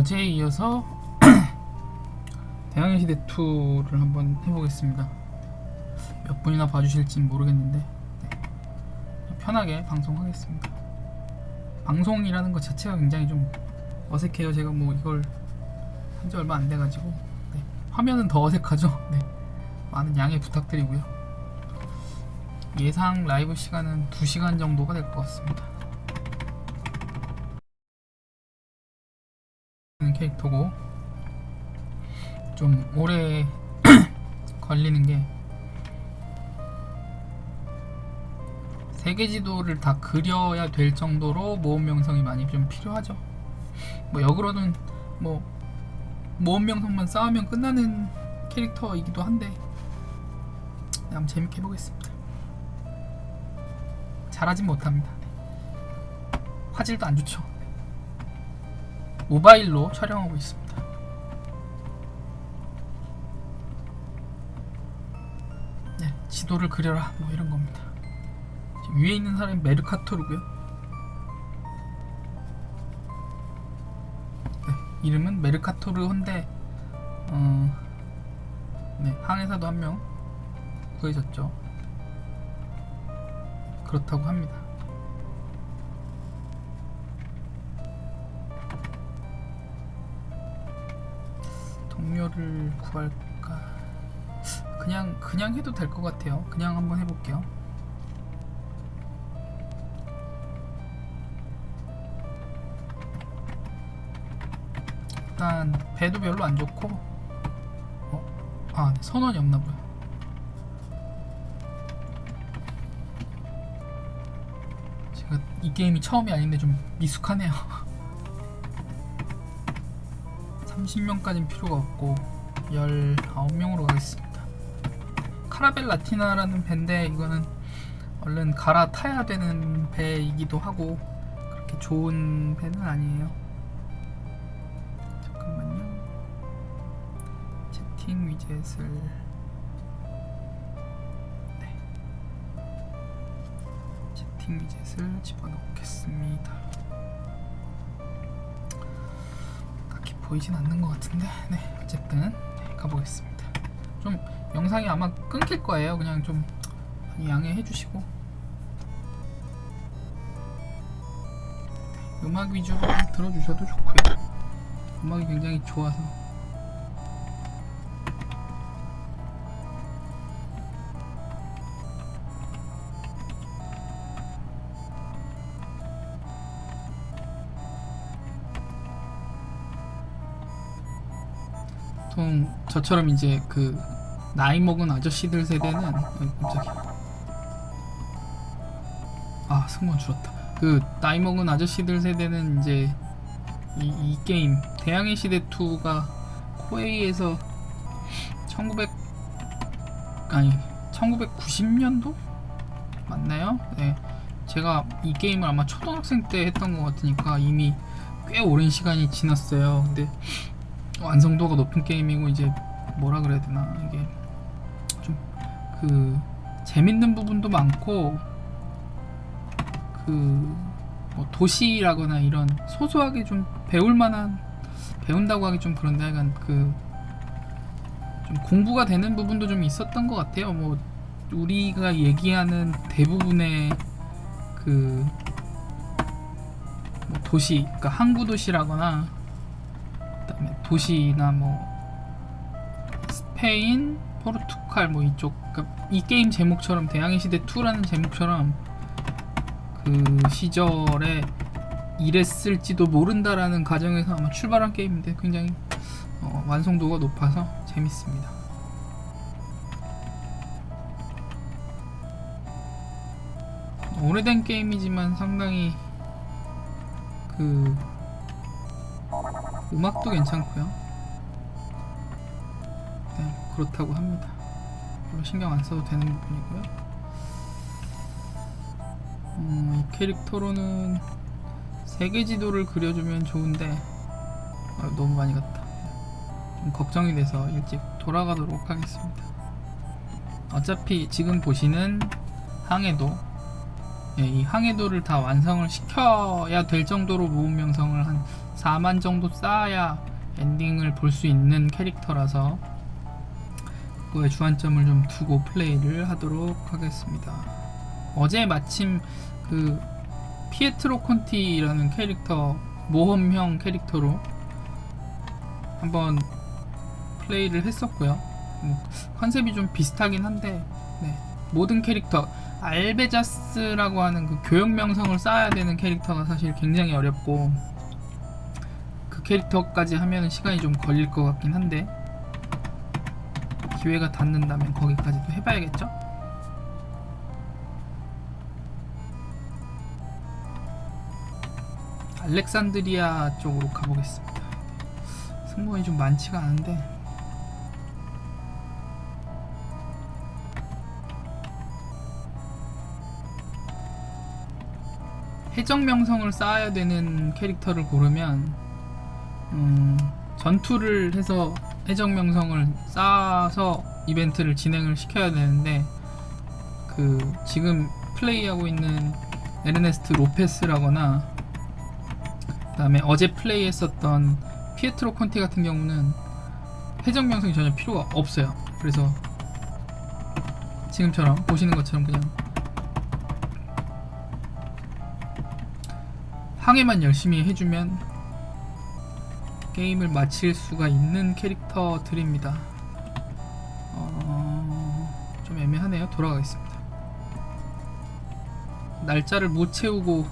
어제에 이어서 대항해 시대 2를 한번 해보겠습니다. 몇 분이나 봐주실진 모르겠는데 네. 편하게 방송하겠습니다. 방송이라는 것 자체가 굉장히 좀 어색해요. 제가 뭐 이걸 한 지 얼마 안 돼가지고 네. 화면은 더 어색하죠. 네. 많은 양해 부탁드리고요. 예상 라이브 시간은 2시간 정도가 될 것 같습니다. 캐릭터고 좀 오래 걸리는 게 세계 지도를 다 그려야 될 정도로 모험 명성이 많이 좀 필요하죠. 뭐 역으로는 뭐 모험 명성만 쌓으면 끝나는 캐릭터이기도 한데 한번 재밌게 해보겠습니다. 잘하진 못합니다. 네. 화질도 안 좋죠. 모바일로 촬영하고 있습니다. 네, 지도를 그려라 뭐 이런 겁니다. 위에 있는 사람이 메르카토르고요. 네, 이름은 메르카토르 혼데 어, 네, 항해사도 한 명 구해졌죠. 그렇다고 합니다. 동료를 구할까? 그냥 그냥 해도 될 것 같아요. 그냥 한번 해볼게요. 일단 배도 별로 안 좋고, 어? 아 네, 선원이 없나 보요. 제가 이 게임이 처음이 아닌데 좀 미숙하네요. 30명까지는 필요가 없고 19명으로 가겠습니다. 카라벨 라티나라는 배인데 이거는 얼른 갈아타야 되는 배이기도 하고 그렇게 좋은 배는 아니에요. 잠깐만요. 채팅 위젯을. 네. 채팅 위젯을 집어넣겠습니다 보이진 않는 것 같은데 네 어쨌든 네, 가보겠습니다. 좀 영상이 아마 끊길 거예요. 그냥 좀 양해해 주시고. 네, 음악 위주로 들어주셔도 좋고요. 음악이 굉장히 좋아서 저처럼 이제 그 나이 먹은 아저씨들 세대는 어, 갑자기 아 승무원 줄었다. 그 나이 먹은 아저씨들 세대는 이제 이, 이 게임 대항해 시대 2가 코에이에서 1900 아니 1990년도? 맞나요? 네. 제가 이 게임을 아마 초등학생 때 했던 것 같으니까 이미 꽤 오랜 시간이 지났어요. 근데 완성도가 높은 게임이고 이제 뭐라 그래야 되나 이게 좀 그 재밌는 부분도 많고 그 뭐 도시라거나 이런 소소하게 좀 배울 만한 배운다고 하기 좀 그런데 약간 그 좀 공부가 되는 부분도 좀 있었던 것 같아요. 뭐 우리가 얘기하는 대부분의 그 뭐 도시 그러니까 항구 도시라거나 그다음에 도시나 뭐 스페인, 포르투갈 뭐 이쪽 그러니까 이 게임 제목처럼 대항해 시대 2라는 제목처럼 그 시절에 이랬을지도 모른다라는 가정에서 아마 출발한 게임인데 굉장히 어, 완성도가 높아서 재밌습니다. 오래된 게임이지만 상당히 그 음악도 괜찮고요. 네, 그렇다고 합니다. 별로 신경 안 써도 되는 부분이고요. 음, 이 캐릭터로는 세계 지도를 그려주면 좋은데 아, 너무 많이 갔다. 좀 걱정이 돼서 일찍 돌아가도록 하겠습니다. 어차피 지금 보시는 항해도 예, 이 항해도를 다 완성을 시켜야 될 정도로 모험 명성을 한 4만 정도 쌓아야 엔딩을 볼 수 있는 캐릭터라서 그거에 주안점을 좀 두고 플레이를 하도록 하겠습니다. 어제 마침 그 피에트로 콘티라는 캐릭터 모험형 캐릭터로 한번 플레이를 했었고요. 뭐, 컨셉이 좀 비슷하긴 한데 네, 모든 캐릭터 알베자스라고 하는 그 교역 명성을 쌓아야 되는 캐릭터가 사실 굉장히 어렵고 그 캐릭터까지 하면 시간이 좀 걸릴 것 같긴 한데 기회가 닿는다면 거기까지도 해봐야겠죠? 알렉산드리아 쪽으로 가보겠습니다. 승무원이 좀 많지가 않은데 해적 명성을 쌓아야 되는 캐릭터를 고르면 음, 전투를 해서 해적 명성을 쌓아서 이벤트를 진행을 시켜야 되는데 그 지금 플레이하고 있는 에르네스트 로페스라거나 그 다음에 어제 플레이했었던 피에트로 콘티 같은 경우는 해적 명성이 전혀 필요가 없어요. 그래서 지금처럼 보시는 것처럼 그냥 항해만 열심히 해주면 게임을 마칠 수가 있는 캐릭터들입니다. 어... 좀 애매하네요. 돌아가겠습니다. 날짜를 못 채우고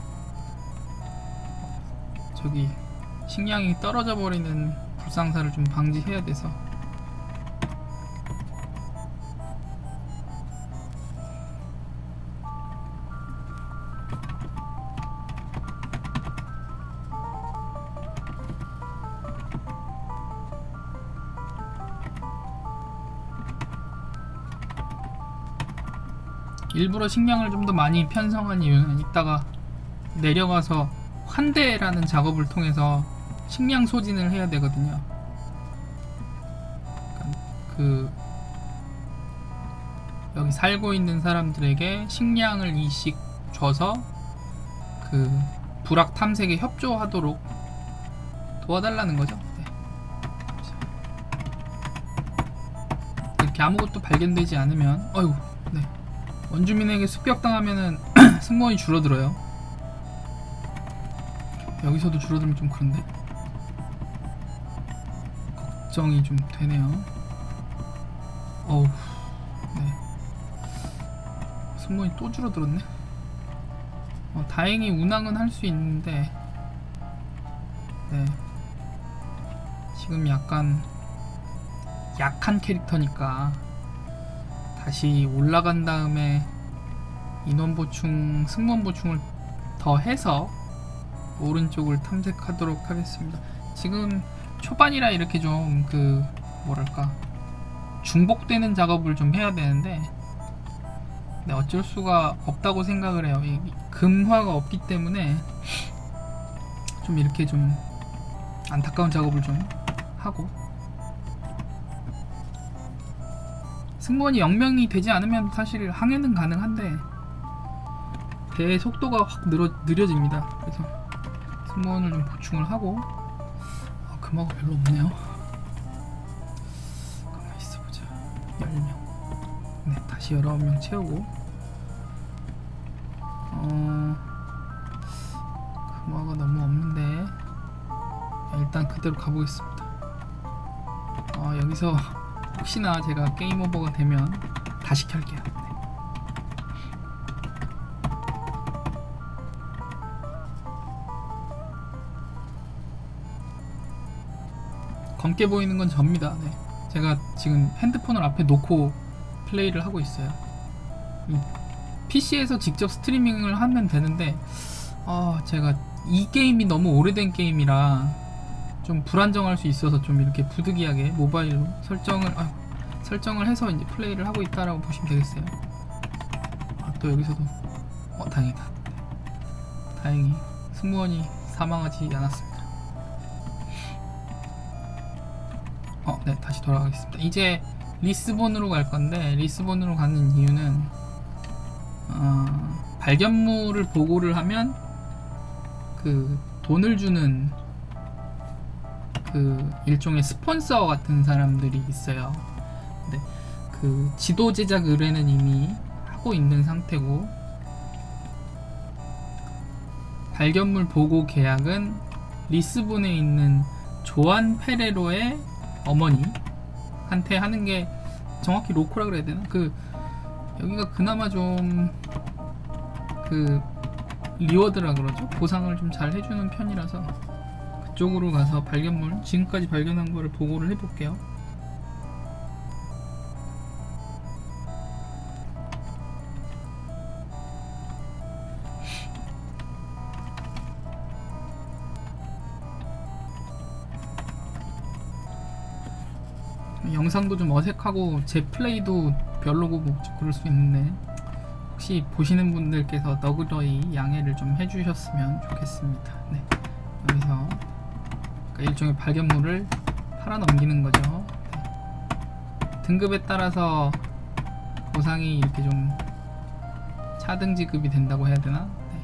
저기 식량이 떨어져 버리는 불상사를 좀 방지해야 돼서 일부러 식량을 좀 더 많이 편성한 이유는 이따가 내려가서 환대라는 작업을 통해서 식량 소진을 해야 되거든요. 그러니까 그 여기 살고 있는 사람들에게 식량을 이씩 줘서 그 불악 탐색에 협조하도록 도와달라는 거죠. 네. 이렇게 아무것도 발견되지 않으면 어휴 네. 원주민에게 습격당하면은 승무원이 줄어들어요. 여기서도 줄어들면 좀 그런데 걱정이 좀 되네요. 어우, 네. 승무원이 또 줄어들었네. 어, 다행히 운항은 할 수 있는데, 네. 지금 약간 약한 캐릭터니까 다시 올라간 다음에 인원 보충, 승무원 보충을 더 해서 오른쪽을 탐색하도록 하겠습니다. 지금 초반이라 이렇게 좀 그 뭐랄까 중복되는 작업을 좀 해야 되는데 네, 어쩔 수가 없다고 생각을 해요. 이 금화가 없기 때문에 좀 이렇게 좀 안타까운 작업을 좀 하고 승무원이 0명이 되지 않으면 사실 항해는 가능한데 배의 속도가 확 늘어, 느려집니다. 그래서 승무원을 좀 보충을 하고 아, 금화가 별로 없네요. 가만 있어보자. 10명. 네, 다시 19명 채우고 어... 금화가 너무 없는데 일단 그대로 가보겠습니다. 어, 여기서 혹시나 제가 게임 오버가 되면 다시 켤게요. 네. 검게 보이는 건 접니다. 네. 제가 지금 핸드폰을 앞에 놓고 플레이를 하고 있어요. PC에서 직접 스트리밍을 하면 되는데, 아, 제가 이 게임이 너무 오래된 게임이라 좀 불안정할 수 있어서 좀 이렇게 부득이하게 모바일로 설정을 아, 설정을 해서 이제 플레이를 하고 있다라고 보시면 되겠어요. 아, 또 여기서도 어 다행이다. 다행히 승무원이 사망하지 않았습니다. 어, 네 다시 돌아가겠습니다. 이제 리스본으로 갈 건데 리스본으로 가는 이유는 어, 발견물을 보고를 하면 그 돈을 주는 그 일종의 스폰서 같은 사람들이 있어요. 근데 그 지도 제작 의뢰는 이미 하고 있는 상태고 발견물 보고 계약은 리스본에 있는 조안 페레로의 어머니한테 하는 게 정확히 로코라 그래야 되나? 그 여기가 그나마 좀 그 리워드라 그러죠? 보상을 좀 잘 해주는 편이라서 그쪽으로 가서 발견물 지금까지 발견한 거를 보고를 해볼게요. 영상도 좀 어색하고 제 플레이도 별로고 뭐 그럴 수 있는데 혹시 보시는 분들께서 너그러이 양해를 좀 해주셨으면 좋겠습니다. 네. 여기서 그러니까 일종의 발견물을 팔아 넘기는 거죠. 네. 등급에 따라서 보상이 이렇게 좀 차등 지급이 된다고 해야 되나? 네.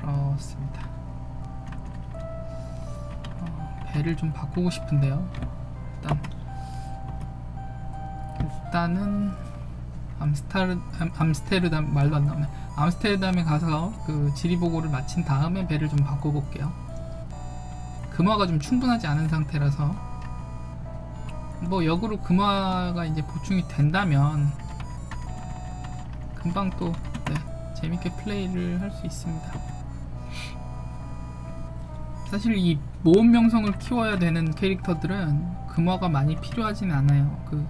그렇습니다. 어, 배를 좀 바꾸고 싶은데요. 일단은 암스타르, 암, 암스테르담 말도 안 나오네. 암스테르담에 가서 그 지리 보고를 마친 다음에 배를 좀 바꿔볼게요. 금화가 좀 충분하지 않은 상태라서 뭐 역으로 금화가 이제 보충이 된다면 금방 또 네, 재밌게 플레이를 할 수 있습니다. 사실 이 모험 명성을 키워야 되는 캐릭터들은 금화가 많이 필요하진 않아요. 그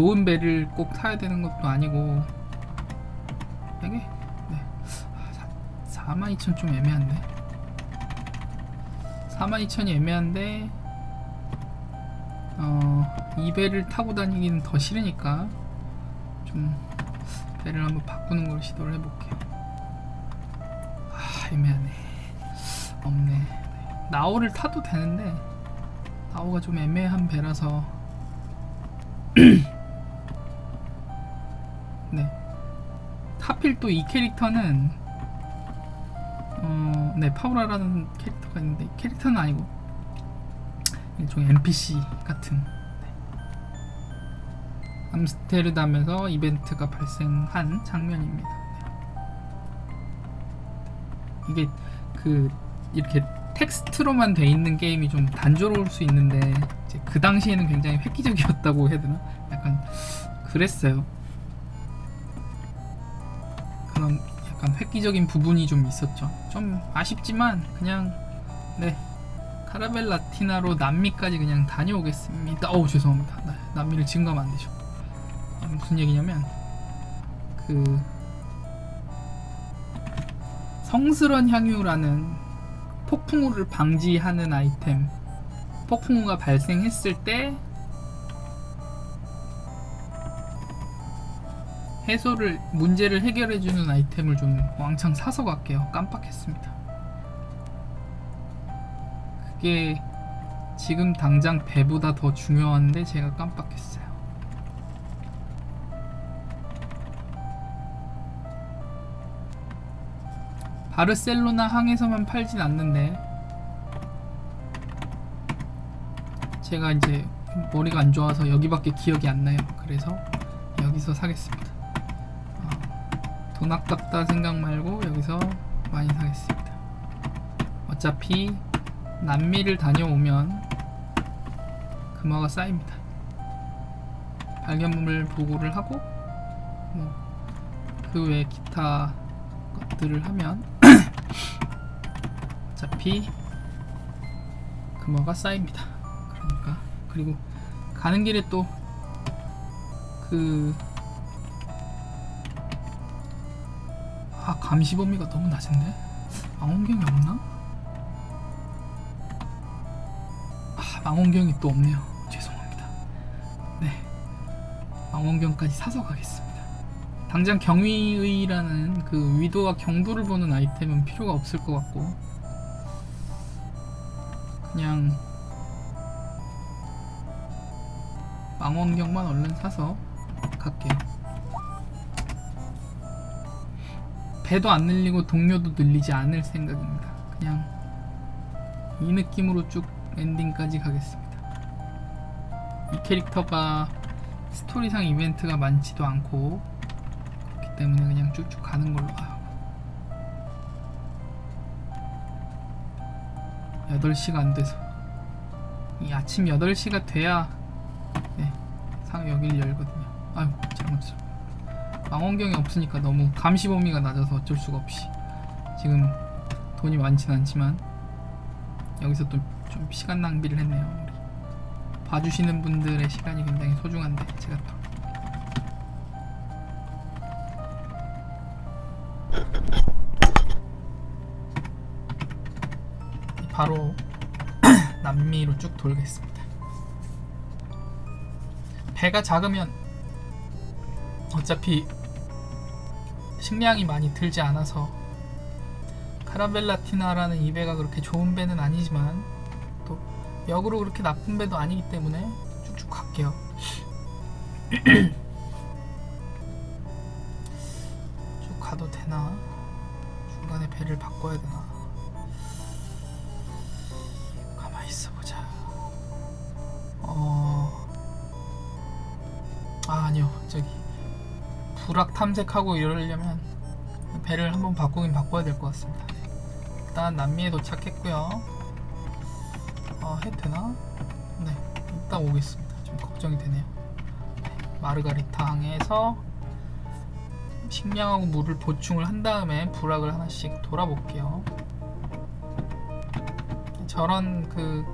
좋은 배를 꼭 타야 되는 것도 아니고. 이게? 네. 42,000 좀 애매한데. 42,000이 애매한데 어, 이 배를 타고 다니기는 더 싫으니까 좀 배를 한번 바꾸는 걸 시도를 해볼게요. 아 애매하네. 없네. 나오를 타도 되는데 나오가 좀 애매한 배라서 하필 또 이 캐릭터는 어, 네 파우라라는 캐릭터가 있는데 이 캐릭터는 아니고 일종의 NPC 같은 네. 암스테르담에서 이벤트가 발생한 장면입니다. 네. 이게 그 이렇게 텍스트로만 돼 있는 게임이 좀 단조로울 수 있는데 그 당시에는 굉장히 획기적이었다고 해야 되나? 약간 그랬어요. 약간 획기적인 부분이 좀 있었죠. 좀 아쉽지만 그냥 네 카라벨 라티나로 남미까지 그냥 다녀오겠습니다. 어우 죄송합니다. 네, 남미를 지금 가면 안 되죠. 아, 무슨 얘기냐면 그 성스런 향유라는 폭풍우를 방지하는 아이템 폭풍우가 발생했을 때 해소를 문제를 해결해 주는 아이템을 좀 왕창 사서 갈게요. 깜빡했습니다. 그게 지금 당장 배보다 더 중요한데 제가 깜빡했어요. 바르셀로나 항에서만 팔진 않는데 제가 이제 머리가 안 좋아서 여기밖에 기억이 안 나요. 그래서 여기서 사겠습니다. 어, 돈 아깝다 생각 말고 여기서 많이 사겠습니다. 어차피 남미를 다녀오면 금화가 쌓입니다. 발견물 보고를 하고 뭐 그 외 기타 것들을 하면 어차피 금화가 쌓입니다. 그러니까 그리고 가는 길에 또그 감시 범위가 너무 낮은데? 망원경이 없나? 아, 망원경이 또 없네요. 죄송합니다. 네. 망원경까지 사서 가겠습니다. 당장 경위의라는 그 위도와 경도를 보는 아이템은 필요가 없을 것 같고 그냥 망원경만 얼른 사서 갈게요 배도 안 늘리고 동료도 늘리지 않을 생각입니다. 그냥 이 느낌으로 쭉 엔딩까지 가겠습니다. 이 캐릭터가 스토리상 이벤트가 많지도 않고 그렇기 때문에 그냥 쭉쭉 가는 걸로 아, 8시가 안 돼서 이 아침 8시가 돼야 네, 상 여길 열거든요. 아유, 잘못했어. 망원경이 없으니까 너무 감시 범위가 낮아서 어쩔 수가 없이 지금 돈이 많진 않지만 여기서 또 좀 시간 낭비를 했네요. 우리. 봐주시는 분들의 시간이 굉장히 소중한데 제가 또 바로 남미로 쭉 돌겠습니다. 배가 작으면 어차피 식량이 많이 들지 않아서 카라벨라티나라는 이 배가 그렇게 좋은 배는 아니지만 또 역으로 그렇게 나쁜 배도 아니기 때문에 쭉쭉 갈게요. 쭉 가도 되나? 중간에 배를 바꿔야 되나? 가만히 있어 보자. 어. 아, 아니요. 저기 불악 탐색하고 이러려면 배를 한번 바꾸긴 바꿔야 될 것 같습니다. 일단 남미에 도착했고요. 어, 해도 되나? 네, 이따 오겠습니다. 좀 걱정이 되네요. 네, 마르가리타 항에서 식량하고 물을 보충을 한 다음에 불악을 하나씩 돌아볼게요. 저런 그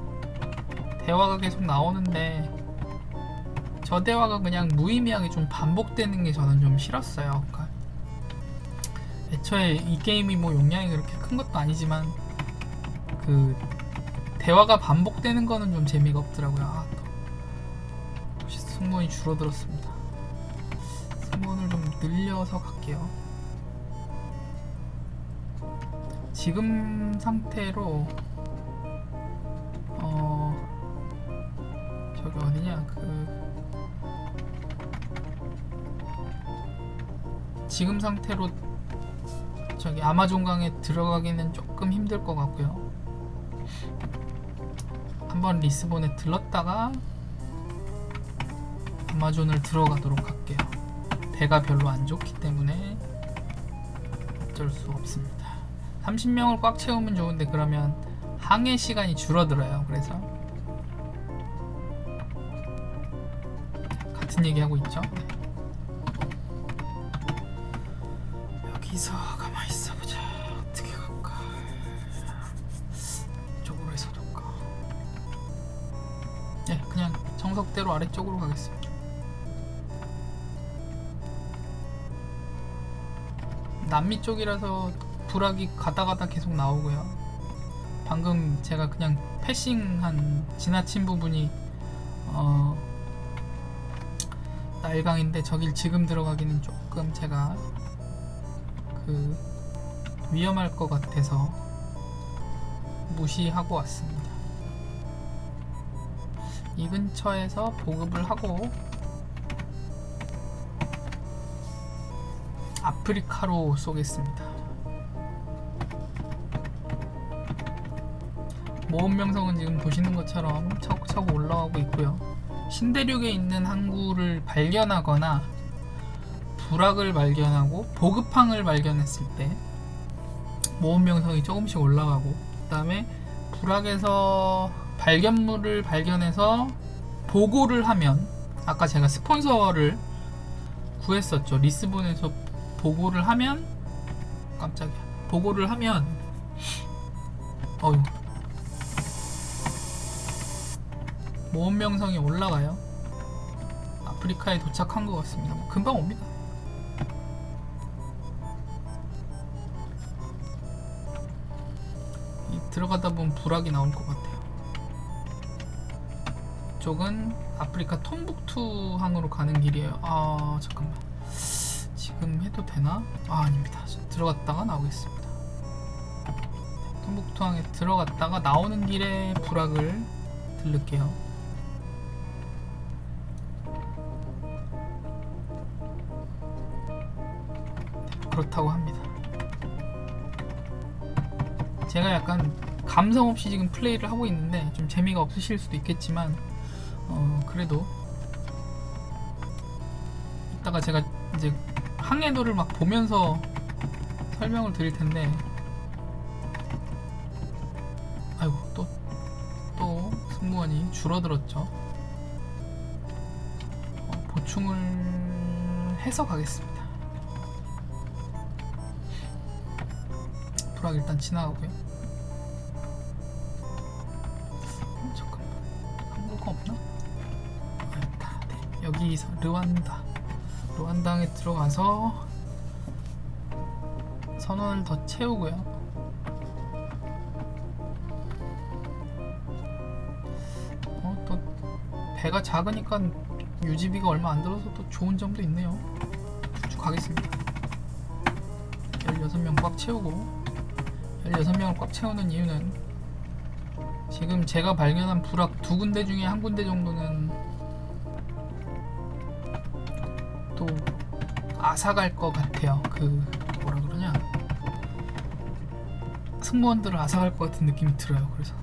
대화가 계속 나오는데 저 대화가 그냥 무의미하게 좀 반복되는 게 저는 좀 싫었어요. 애초에 이 게임이 뭐 용량이 그렇게 큰 것도 아니지만 그 대화가 반복되는 거는 좀 재미가 없더라고요. 아, 또 승무원이 줄어들었습니다. 승무원을 좀 늘려서 갈게요. 지금 상태로 어 저기 어디냐 그 지금 상태로 저기 아마존강에 들어가기는 조금 힘들 것 같고요. 한번 리스본에 들렀다가 아마존을 들어가도록 할게요. 배가 별로 안 좋기 때문에 어쩔 수 없습니다. 30명을 꽉 채우면 좋은데 그러면 항해 시간이 줄어들어요. 그래서 같은 얘기 하고 있죠. 정석대로 아래쪽으로 가겠습니다. 남미 쪽이라서 불악이 가다 가다 계속 나오고요. 방금 제가 그냥 패싱한 지나친 부분이 어 날강인데 저길 지금 들어가기는 조금 제가 그 위험할 것 같아서 무시하고 왔습니다. 이 근처에서 보급을 하고 아프리카로 쏘겠습니다. 모험 명성은 지금 보시는 것처럼 차곡차곡 올라가고 있고요. 신대륙에 있는 항구를 발견하거나 불악을 발견하고 보급항을 발견했을 때 모험 명성이 조금씩 올라가고 그 다음에 불악에서 발견물을 발견해서 보고를 하면 아까 제가 스폰서를 구했었죠. 리스본에서 보고를 하면 깜짝이야. 보고를 하면 어휴 모험 명성이 올라가요. 아프리카에 도착한 것 같습니다. 뭐 금방 옵니다. 이 들어가다 보면 불악이 나올 것 같아요. 이 쪽은 아프리카 톰북투 항으로 가는 길이에요. 아 잠깐만. 지금 해도 되나? 아 아닙니다. 들어갔다가 나오겠습니다. 톰북투 항에 들어갔다가 나오는 길에 불악을 들를게요. 그렇다고 합니다. 제가 약간 감성 없이 지금 플레이를 하고 있는데 좀 재미가 없으실 수도 있겠지만 어 그래도 이따가 제가 이제 항해도를 막 보면서 설명을 드릴 텐데 아이고 또 또 승무원이 줄어들었죠. 어, 보충을 해서 가겠습니다. 불악 일단 지나가고요. 네. 여기서 르완다. 르완다에 들어가서 선원을 더 채우고요. 어, 또 배가 작으니까 유지비가 얼마 안 들어서 또 좋은 점도 있네요. 쭉 가겠습니다. 16명 꽉 채우고 16명을 꽉 채우는 이유는 지금 제가 발견한 불악 두 군데 중에 한 군데 정도는 사갈 것 같아요. 그 뭐라 그러냐 승무원들을 아사갈 것 같은 느낌이 들어요. 그래서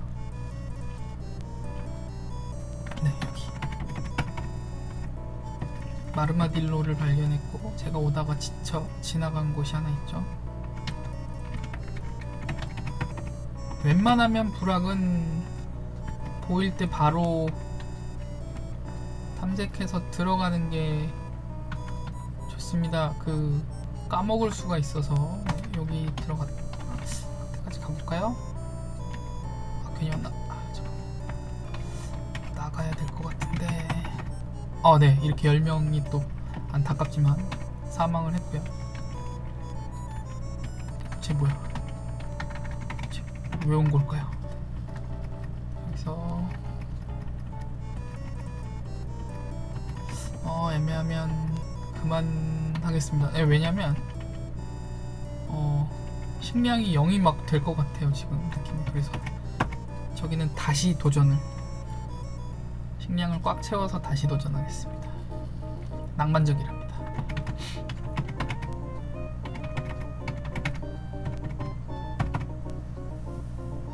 네 여기 마르마딜로를 발견했고 제가 오다가 지쳐 지나간 곳이 하나 있죠. 웬만하면 불악은 보일 때 바로 탐색해서 들어가는 게 좋습니다. 그 까먹을 수가 있어서 여기 들어가 그때까지 가볼까요? 아 괜히 왔나? 아, 나가야 될 것 같은데. 아네 이렇게 10명이 또 안타깝지만 사망을 했고요. 쟤 뭐야? 왜 온 걸까요? 여기서 어 애매하면 그만 하겠습니다. 네, 왜냐면 어 식량이 0이 막 될 것 같아요 지금 느낌이 그래서 저기는 다시 도전을 식량을 꽉 채워서 다시 도전하겠습니다. 낭만적이랍니다.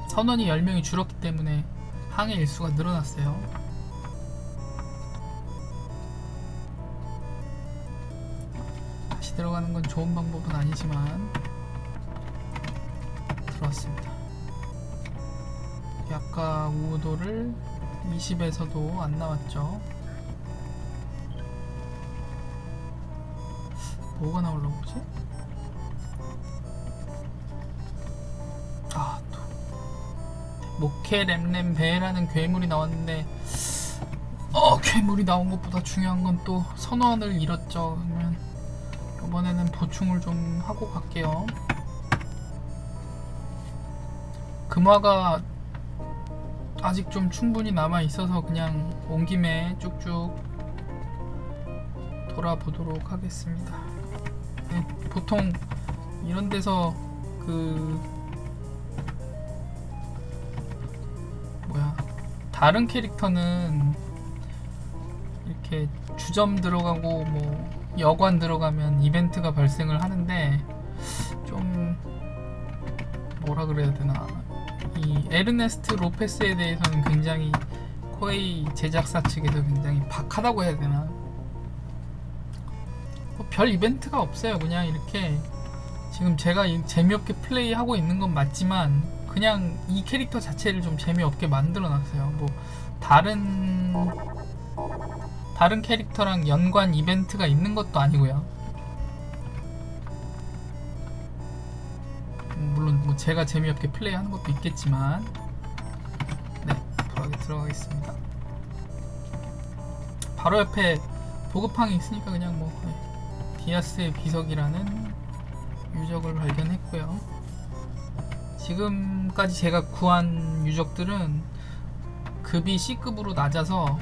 선원이 10명이 줄었기 때문에 항해 일수가 늘어났어요. 건 좋은 방법은 아니지만 들어왔습니다. 아까 우도를 20에서도 안 나왔죠. 뭐가 나오려고 그러지? 아, 또 모케 램램 배라는 괴물이 나왔는데 어 괴물이 나온 것보다 중요한 건 또 선원을 잃었죠 이번에는 보충을 좀 하고 갈게요. 금화가 아직 좀 충분히 남아 있어서 그냥 온 김에 쭉쭉 돌아보도록 하겠습니다. 네, 보통 이런 데서 그 뭐야 다른 캐릭터는 이렇게 주점 들어가고 뭐 여관 들어가면 이벤트가 발생을 하는데 좀 뭐라 그래야 되나. 이 에르네스트 로페스에 대해서는 굉장히 코에이 제작사 측에서 굉장히 박하다고 해야 되나. 뭐 별 이벤트가 없어요. 그냥 이렇게 지금 제가 이- 재미없게 플레이하고 있는 건 맞지만 그냥 이 캐릭터 자체를 좀 재미없게 만들어 놨어요. 뭐 다른 다른 캐릭터랑 연관 이벤트가 있는 것도 아니고요. 음, 물론 뭐 제가 재미없게 플레이하는 것도 있겠지만 네 불하게 들어가겠습니다. 바로 옆에 보급항이 있으니까 그냥 뭐 네, 디아스의 비석이라는 유적을 발견했고요. 지금까지 제가 구한 유적들은 급이 C급으로 낮아서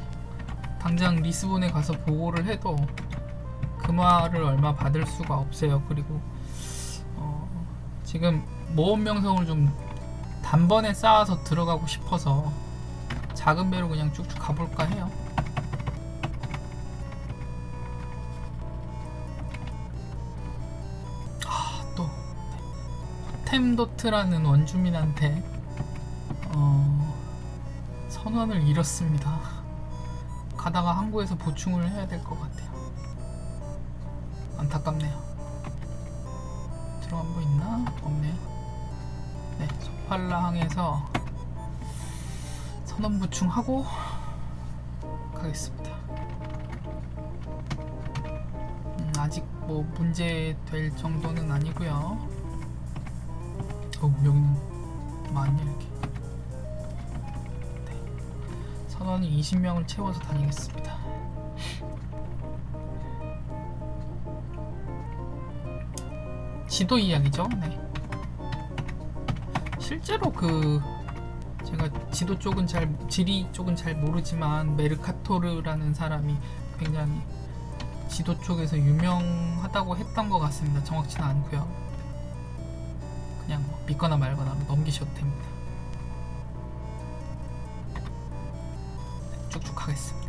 당장 리스본에 가서 보고를 해도 금화를 얼마 받을 수가 없어요. 그리고 어, 지금 모험 명성을 좀 단번에 쌓아서 들어가고 싶어서 작은 배로 그냥 쭉쭉 가볼까 해요. 아, 또 호텐토트라는 원주민한테 어, 선원을 잃었습니다. 가다가 항구에서 보충을 해야 될 것 같아요. 안타깝네요. 들어간 거 있나? 없네요. 네, 소팔라항에서 선원 보충하고 가겠습니다. 음, 아직 뭐 문제 될 정도는 아니고요. 어, 여기는 많이 선원이 20명을 채워서 다니겠습니다. 지도 이야기죠. 네. 실제로 그 제가 지도 쪽은 잘 지리 쪽은 잘 모르지만 메르카토르라는 사람이 굉장히 지도 쪽에서 유명하다고 했던 것 같습니다. 정확치는 않고요. 그냥 뭐 믿거나 말거나 넘기셔도 됩니다. 하겠습니다.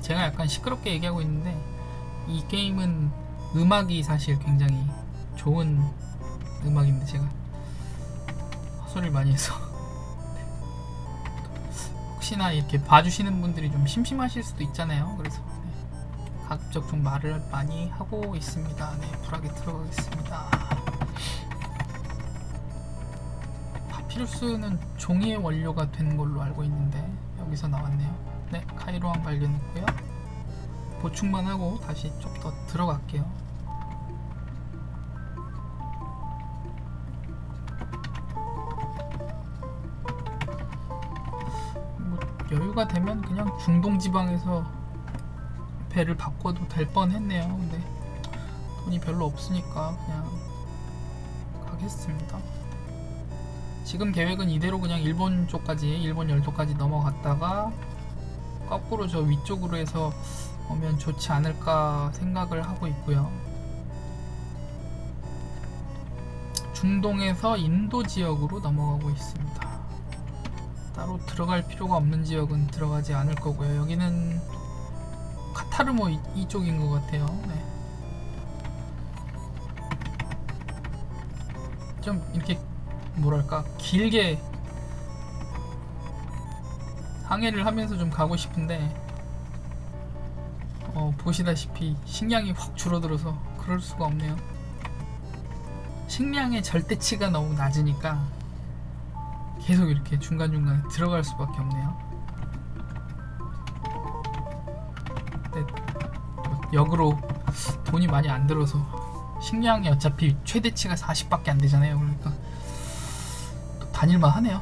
제가 약간 시끄럽게 얘기하고 있는데 이 게임은 음악이 사실 굉장히 좋은 음악인데 제가 헛소리를 많이 해서 네. 혹시나 이렇게 봐주시는 분들이 좀 심심하실 수도 있잖아요 그래서 네. 가급적 좀 말을 많이 하고 있습니다 네 불하게 들어가겠습니다 파피루스는 종이의 원료가 된 걸로 알고 있는데 여기서 나왔네요 네 카이로항 발견했고요 보충만 하고 다시 좀 더 들어갈게요 뭐 여유가 되면 그냥 중동 지방에서 배를 바꿔도 될 뻔했네요. 근데 돈이 별로 없으니까 그냥 가겠습니다. 지금 계획은 이대로 그냥 일본 쪽까지 일본 열도까지 넘어갔다가 거꾸로 저 위쪽으로 해서 오면 좋지 않을까 생각을 하고 있고요. 중동에서 인도 지역으로 넘어가고 있습니다. 따로 들어갈 필요가 없는 지역은 들어가지 않을 거고요. 여기는 카타르모 이, 이쪽인 것 같아요. 네. 좀 이렇게 뭐랄까 길게 항해를 하면서 좀 가고 싶은데 어, 보시다시피 식량이 확 줄어들어서 그럴 수가 없네요. 식량의 절대치가 너무 낮으니까 계속 이렇게 중간중간에 들어갈 수밖에 없네요. 역으로 돈이 많이 안 들어서 식량이 어차피 최대치가 40밖에 안 되잖아요. 그러니까 또 다닐만 하네요.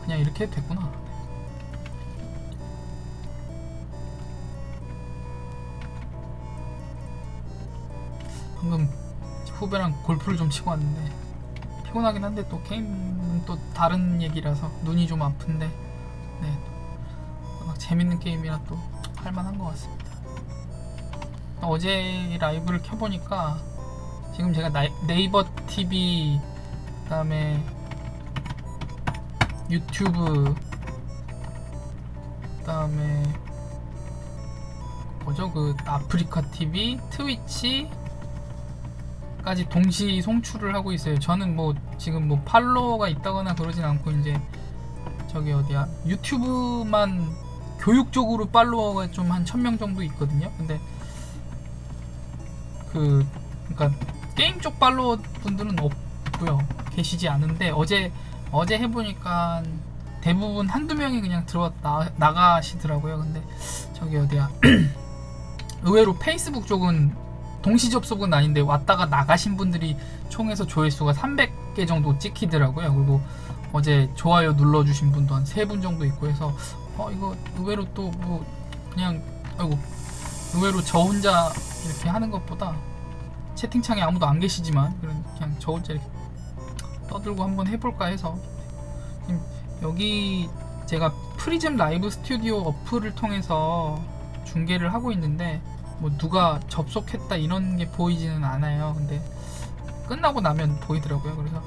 그냥 이렇게 됐구나. 방금 후배랑 골프를 좀 치고 왔는데 피곤하긴 한데 또 게임은 또 다른 얘기라서 눈이 좀 아픈데 네 워낙 재밌는 게임이라 또 할만한 것 같습니다. 어제 라이브를 켜보니까 지금 제가 나이, 네이버 TV 그 다음에 유튜브 그다음에 뭐죠 그 아프리카 TV 트위치 까지 동시 송출을 하고 있어요. 저는 뭐 지금 뭐 팔로워가 있다거나 그러진 않고 이제 저기 어디야 유튜브만 교육적으로 팔로워가 좀 한 천 명 정도 있거든요. 근데 그 그러니까 게임 쪽 팔로워 분들은 없고요. 계시지 않은데 어제 어제 해보니까 대부분 한두 명이 그냥 들어왔다 나가시더라고요. 근데 저기 어디야 의외로 페이스북 쪽은 동시 접속은 아닌데 왔다가 나가신 분들이 총에서 조회수가 300개 정도 찍히더라고요. 그리고 어제 좋아요 눌러주신 분도 한세분 정도 있고 해서 어 이거 의외로 또 뭐 그냥 아이고 의외로 저 혼자 이렇게 하는 것보다 채팅창에 아무도 안 계시지만 그냥 저 혼자 이렇게 떠들고 한번 해볼까 해서 여기 제가 프리즘 라이브 스튜디오 어플을 통해서 중계를 하고 있는데 뭐 누가 접속했다 이런 게 보이지는 않아요. 근데 끝나고 나면 보이더라고요. 그래서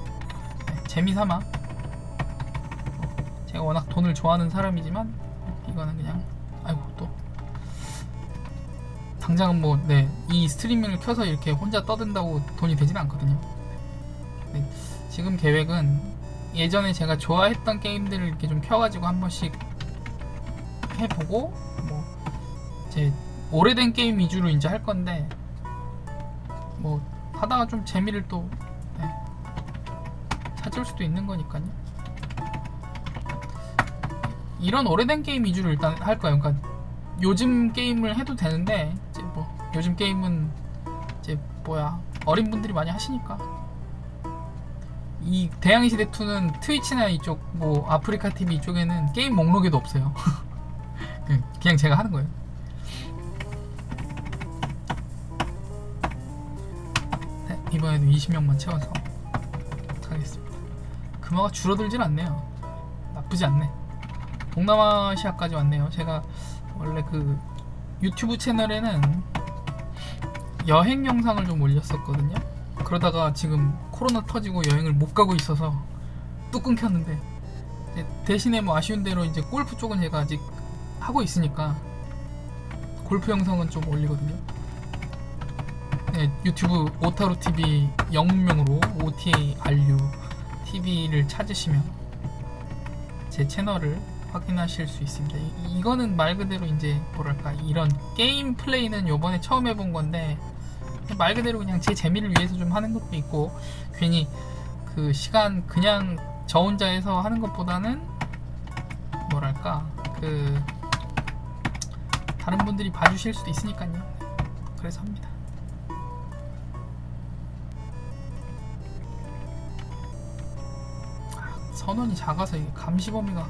네, 재미삼아 어, 제가 워낙 돈을 좋아하는 사람이지만 이거는 그냥 아이고 또 당장은 뭐, 네, 이 스트리밍을 켜서 이렇게 혼자 떠든다고 돈이 되진 않거든요. 네, 지금 계획은 예전에 제가 좋아했던 게임들을 이렇게 좀 켜가지고 한 번씩 해보고, 뭐, 이제 오래된 게임 위주로 이제 할 건데, 뭐, 하다가 좀 재미를 또, 네, 찾을 수도 있는 거니까요. 이런 오래된 게임 위주로 일단 할 거예요. 그러니까 요즘 게임을 해도 되는데 이제 뭐 요즘 게임은 이제 뭐야 어린 분들이 많이 하시니까 이 대양의 시대 2는 트위치나 이쪽 뭐 아프리카 TV 이쪽에는 게임 목록에도 없어요. 그냥 제가 하는 거예요. 네, 이번에도 20명만 채워서 하겠습니다. 금화가 줄어들진 않네요. 나쁘지 않네. 동남아시아까지 왔네요. 제가 원래 그 유튜브 채널에는 여행 영상을 좀 올렸었거든요. 그러다가 지금 코로나 터지고 여행을 못 가고 있어서 뚝 끊겼는데 대신에 뭐 아쉬운 대로 이제 골프 쪽은 제가 아직 하고 있으니까 골프 영상은 좀 올리거든요. 네, 유튜브 오타루 TV 영문명으로 OTA RU TV를 찾으시면 제 채널을 확인하실 수 있습니다. 이, 이거는 말 그대로 이제 뭐랄까 이런 게임 플레이는 요번에 처음 해본 건데 말 그대로 그냥 제 재미를 위해서 좀 하는 것도 있고 괜히 그 시간 그냥 저 혼자 해서 하는 것보다는 뭐랄까 그 다른 분들이 봐주실 수도 있으니까요. 그래서 합니다. 아, 선원이 작아서 이게 감시 범위가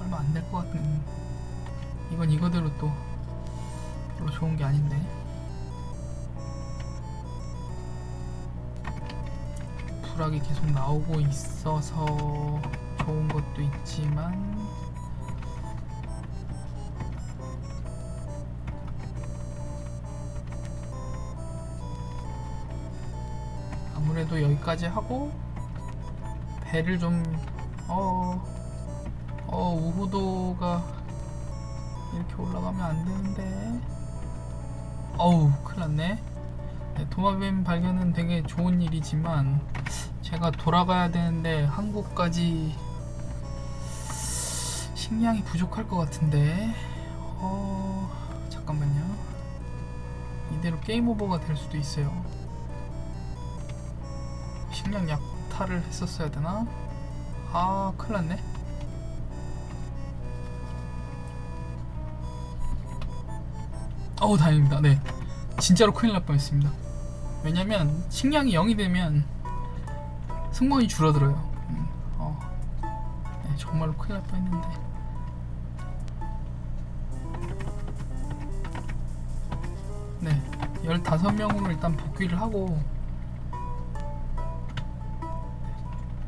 얼마 안 될 것 같은 이건 이거대로 또 별로 좋은 게 아닌데 불악이 계속 나오고 있어서 좋은 것도 있지만 아무래도 여기까지 하고 배를 좀 어, 어 우후도가 이렇게 올라가면 안 되는데. 어우 큰일 났네 네, 도마뱀 발견은 되게 좋은 일이지만 제가 돌아가야 되는데 한국까지 식량이 부족할 것 같은데. 어 잠깐만요. 이대로 게임 오버가 될 수도 있어요. 식량 약탈을 했었어야 되나? 아 큰일 났네. 어우 다행입니다. 네. 진짜로 큰일 날 뻔했습니다 왜냐면 식량이 0이 되면 승무원이 줄어들어요 음, 어. 네, 정말로 큰일 날 뻔했는데 네 15명으로 일단 복귀를 하고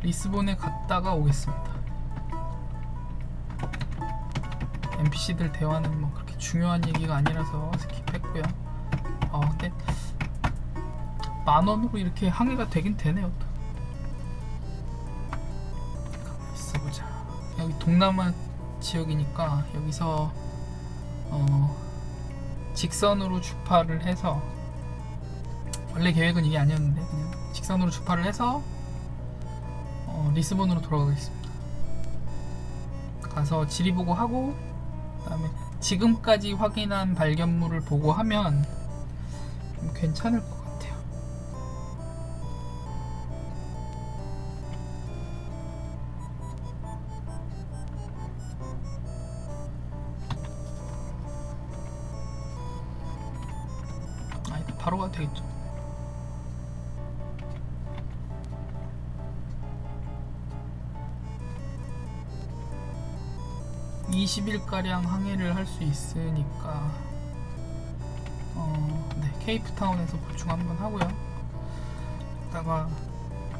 리스본에 갔다가 오겠습니다 NPC들 대화는 뭐 그렇게 중요한 얘기가 아니라서 스킵했고요. 어, 근데 만 원으로 이렇게 항해가 되긴 되네요. 또. 있어보자. 여기 동남아 지역이니까 여기서 어, 직선으로 주파를 해서 원래 계획은 이게 아니었는데 그냥 직선으로 주파를 해서 어, 리스본으로 돌아가겠습니다. 가서 지리 보고 하고 그 다음에 지금까지 확인한 발견물을 보고 하면 좀 괜찮을 것 20일가량 항해를 할 수 있으니까 어, 네, 케이프타운에서 보충 한번 하고요 이따가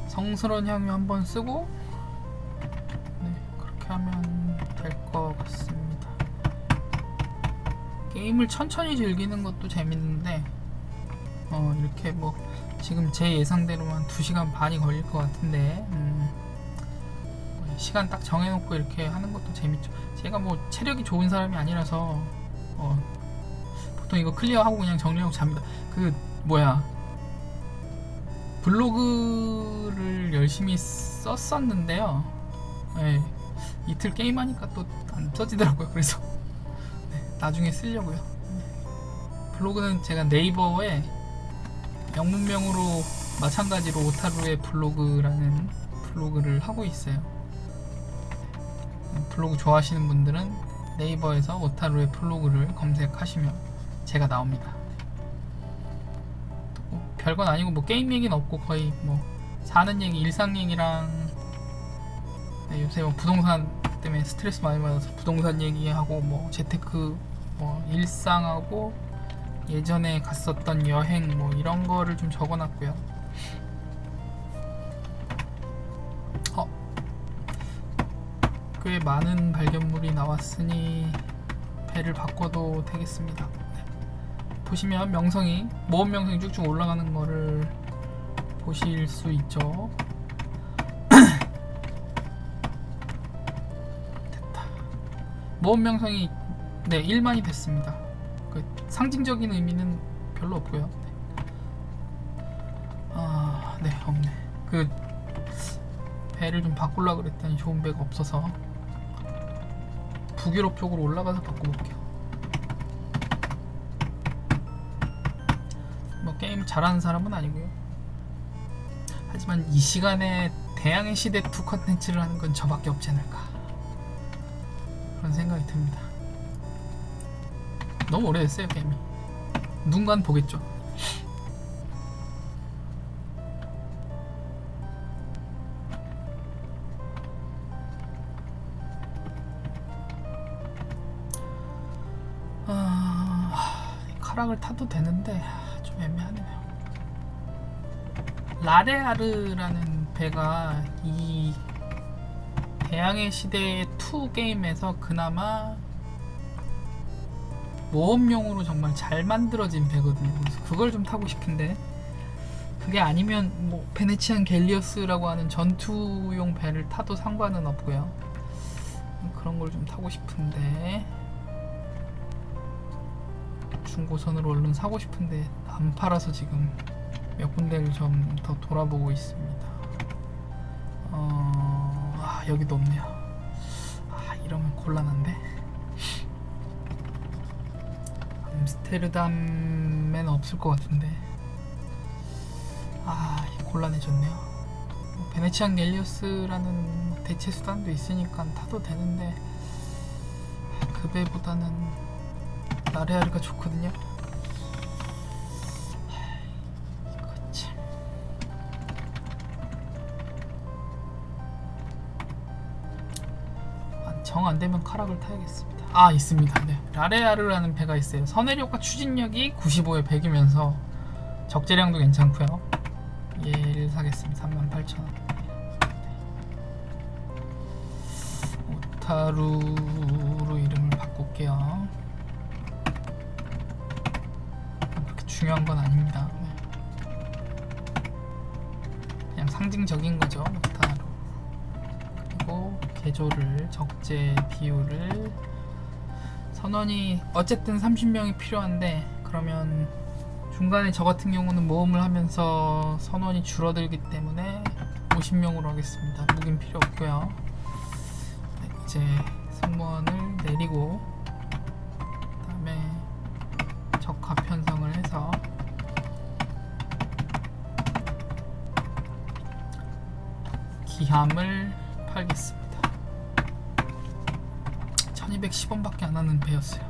성스러운 향유 한번 쓰고 네, 그렇게 하면 될 것 같습니다 게임을 천천히 즐기는 것도 재밌는데 어, 이렇게 뭐 지금 제 예상대로만 2시간 반이 걸릴 것 같은데 음, 시간 딱 정해놓고 이렇게 하는 것도 재밌죠. 제가 뭐 체력이 좋은 사람이 아니라서 어, 보통 이거 클리어하고 그냥 정리하고 잡니다. 그 뭐야 블로그를 열심히 썼었는데요. 네, 이틀 게임하니까 또 안 써지더라고요. 그래서 네, 나중에 쓰려고요. 블로그는 제가 네이버에 영문명으로 마찬가지로 오타루의 블로그라는 블로그를 하고 있어요. 블로그 좋아하시는 분들은 네이버에서 오타루의 블로그를 검색하시면 제가 나옵니다. 뭐 별건 아니고 뭐 게임 얘기는 없고 거의 뭐 사는 얘기, 일상 얘기랑 네, 요새 뭐 부동산 때문에 스트레스 많이 받아서 부동산 얘기하고 뭐 재테크 뭐 일상하고 예전에 갔었던 여행 뭐 이런 거를 좀 적어놨고요. 꽤 많은 발견물이 나왔으니 배를 바꿔도 되겠습니다. 네. 보시면 명성이 모험 명성이 쭉쭉 올라가는 거를 보실 수 있죠. 됐다. 모험 명성이 네 1만이 됐습니다. 그 상징적인 의미는 별로 없고요. 아, 네 없네. 그 배를 좀 바꾸려 그랬더니 좋은 배가 없어서 북유럽 쪽으로 올라가서 바꿔볼게요. 뭐 게임 잘하는 사람은 아니고요. 하지만 이 시간에 대항해 시대 2 컨텐츠를 하는 건 저밖에 없지 않을까 그런 생각이 듭니다. 너무 오래됐어요 게임이. 누군가는 보겠죠. 타도 되는데 좀 애매하네요. 라레아르라는 배가 이 대항해 시대 2 게임에서 그나마 모험용으로 정말 잘 만들어진 배거든요. 그래서 그걸 좀 타고 싶은데 그게 아니면 뭐 베네치안 갤리어스라고 하는 전투용 배를 타도 상관은 없고요. 그런 걸 좀 타고 싶은데 중고선으로 얼른 사고 싶은데 안 팔아서 지금 몇 군데를 좀 더 돌아보고 있습니다. 어, 아, 여기도 없네요. 아, 이러면 곤란한데. 암스테르담엔 없을 것 같은데. 아, 곤란해졌네요. 뭐 베네치안 갤리오스라는 대체 수단도 있으니까 타도 되는데 그 배보다는 나레아르가 좋거든요. 아, 정 안되면 카락을 타야겠습니다. 아 있습니다. 네. 라레아르라는 배가 있어요. 선회력과 추진력이 95에 100이면서 적재량도 괜찮고요. 얘를 사겠습니다. 38,000원. 오타루로 이름을 바꿀게요. 중요한 건 아닙니다. 네. 그냥 상징적인 거죠. 오타루. 그리고 개조를 적재 비율을 선원이 어쨌든 30명이 필요한데 그러면 중간에 저 같은 경우는 모험을 하면서 선원이 줄어들기 때문에 50명으로 하겠습니다. 무긴 필요 없고요. 네, 이제 승무원을 내리고 기함을 팔겠습니다. 1210원밖에 안 하는 배였어요.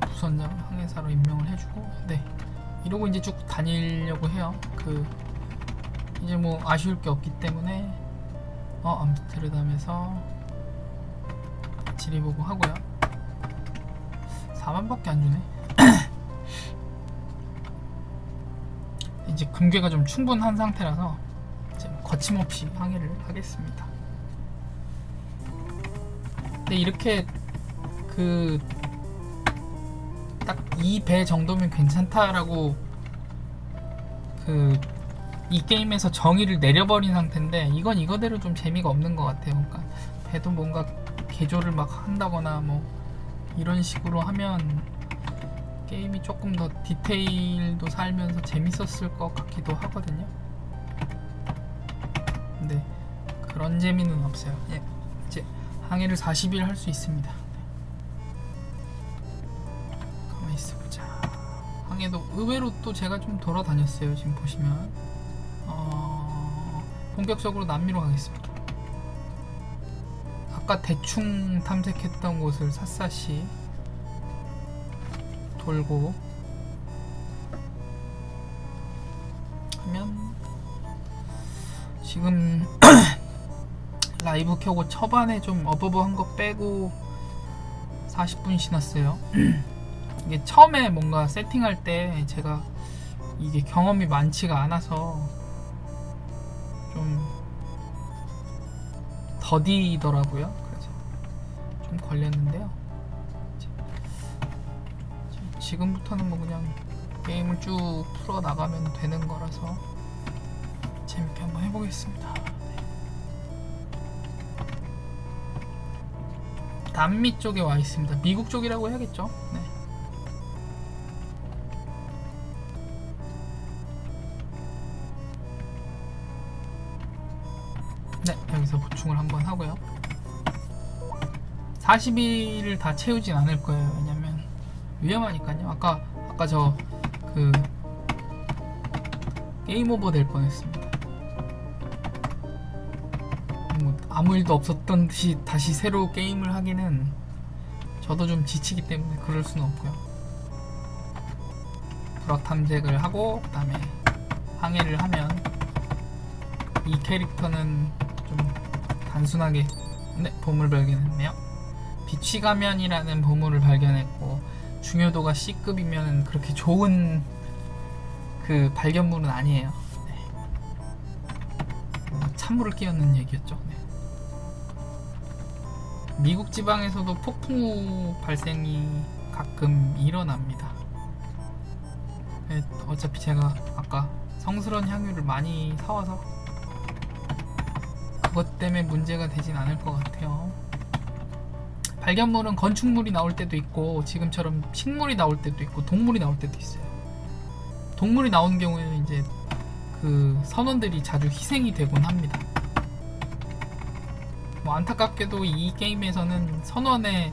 부선장을 항해사로 임명을 해주고 네 이러고 이제 쭉 다니려고 해요. 그 이제 뭐 아쉬울 게 없기 때문에 어 암스테르담에서 지리보고 하고요. 4만밖에 안 주네. 이제 금괴가 좀 충분한 상태라서 이제 뭐 거침없이 항해를 하겠습니다. 근데 이렇게 그 딱 이 배 정도면 괜찮다라고 그 이 게임에서 정의를 내려버린 상태인데 이건 이거대로 좀 재미가 없는 것 같아요. 그러니까 배도 뭔가 개조를 막 한다거나 뭐 이런 식으로 하면 게임이 조금 더 디테일도 살면서 재밌었을 것 같기도 하거든요. 근데 그런 재미는 없어요. 예, 이제 항해를 40일 할 수 있습니다. 가만히 있어보자. 항해도 의외로 또 제가 좀 돌아다녔어요. 지금 보시면 어, 본격적으로 남미로 가겠습니다. 아까 대충 탐색했던 곳을 샅샅이 돌고 하면 지금 라이브 켜고 초반에 좀 어버버한 거 빼고 40분 지났어요. 이게 처음에 뭔가 세팅할 때 제가 이게 경험이 많지가 않아서 좀 더디더라고요. 그래서 좀 걸렸는데요. 지- 지금부터는 뭐 그냥 게임을 쭉 풀어 나가면 되는 거라서 재밌게 한번 해보겠습니다. 네. 남미 쪽에 와 있습니다. 미국 쪽이라고 해야겠죠? 네. 네, 여기서 보충을 한번 하고요. 40일을 다 채우진 않을 거예요. 왜냐면 위험하니까요. 아까 아까 저 그 게임 오버 될 뻔했습니다. 뭐 아무 일도 없었던 듯이 다시 새로 게임을 하기는 저도 좀 지치기 때문에 그럴 수는 없고요. 불확 탐색을 하고 그 다음에 항해를 하면 이 캐릭터는 좀 단순하게 네 보물 발견했네요. 비취 가면이라는 보물을 발견했고 중요도가 C급이면 그렇게 좋은 그 발견물은 아니에요. 네. 어, 찬물을 끼얹는 얘기였죠. 네. 미국 지방에서도 폭풍우 발생이 가끔 일어납니다. 네, 어차피 제가 아까 성스러운 향유를 많이 사와서 그것 때문에 문제가 되진 않을 것 같아요. 발견물은 건축물이 나올 때도 있고 지금처럼 식물이 나올 때도 있고 동물이 나올 때도 있어요. 동물이 나온 경우에는 이제 그 선원들이 자주 희생이 되곤 합니다. 뭐 안타깝게도 이 게임에서는 선원의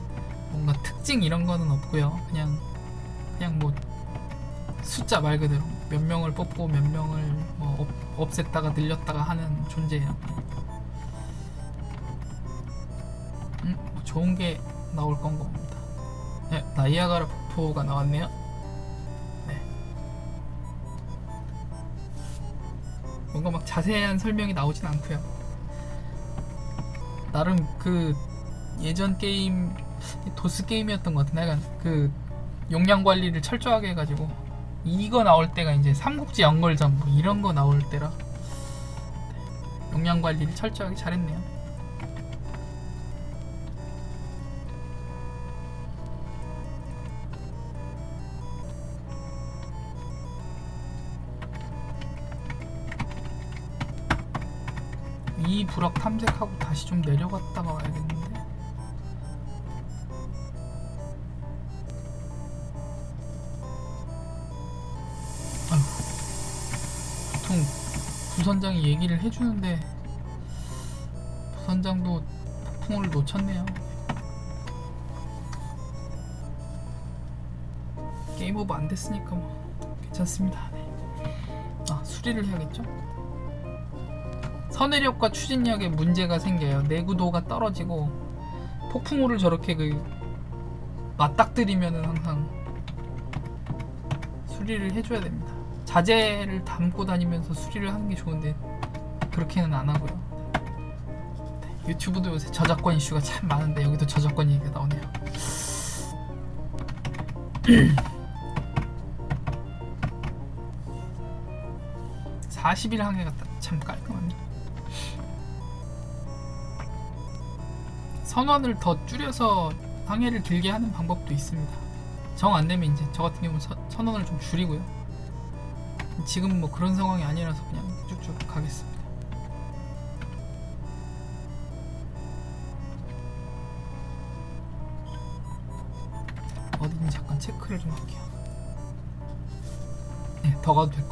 뭔가 특징 이런 거는 없고요. 그냥 그냥 뭐 숫자 말 그대로 몇 명을 뽑고 몇 명을 뭐 없, 없앴다가 늘렸다가 하는 존재예요. 좋은 게 나올 건 겁니다. 네, 나이아가라 폭포가 나왔네요. 네. 뭔가 막 자세한 설명이 나오진 않고요. 나름 그 예전 게임 도스 게임이었던 것 같은데 약간 그 용량 관리를 철저하게 해가지고 이거 나올 때가 이제 삼국지 연걸전 뭐 이런 거 나올 때라 용량 관리를 철저하게 잘했네요. 이 부럭 탐색하고 다시 좀 내려갔다가 와야겠는데 아휴 보통 부선장이 얘기를 해주는데 부선장도 폭풍을 놓쳤네요 게임 오버 안 됐으니까 뭐 괜찮습니다 네. 아 수리를 해야겠죠? 선회력과 추진력에 문제가 생겨요. 내구도가 떨어지고 폭풍우를 저렇게 그 맞닥뜨리면은 항상 수리를 해줘야 됩니다. 자재를 담고 다니면서 수리를 하는 게 좋은데 그렇게는 안 하고요. 네, 유튜브도 요새 저작권 이슈가 참 많은데 여기도 저작권 얘기가 나오네요. (40일) 항해 갔다 참 깔끔 선원을 더 줄여서 항해를 길게 하는 방법도 있습니다. 정안 되면 이제 저 같은 경우는 선- 선원을 좀 줄이고요. 지금 뭐 그런 상황이 아니라서 그냥 쭉쭉 가겠습니다. 어딘지 잠깐 체크를 좀 할게요. 네, 더 가도 될 것 같습니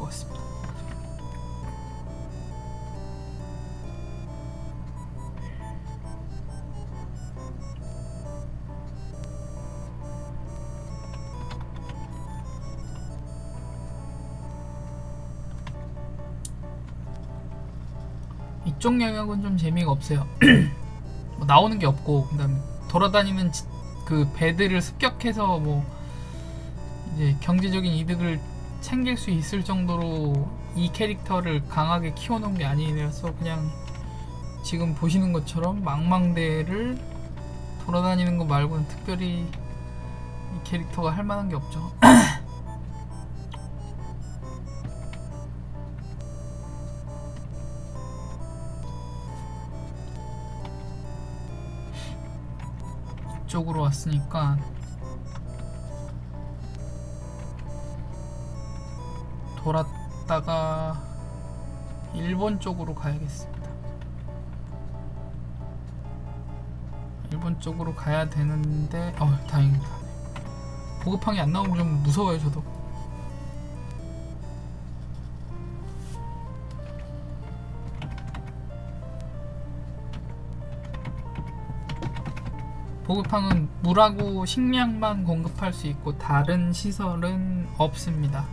다. 이쪽 영역은 좀 재미가 없어요. 뭐 나오는 게 없고 그다음에 돌아다니는 지- 그 배들을 습격해서 뭐 이제 경제적인 이득을 챙길 수 있을 정도로 이 캐릭터를 강하게 키워놓은 게 아니라서 그냥 지금 보시는 것처럼 망망대를 돌아다니는 거 말고는 특별히 이 캐릭터가 할 만한 게 없죠. 이쪽으로 왔으니까 돌았다가 일본 쪽으로 가야겠습니다. 일본 쪽으로 가야 되는데 어 다행입니다. 보급항이 안 나오면 좀 무서워요 저도. 보급항은 물하고 식량만 공급할 수 있고 다른 시설은 없습니다.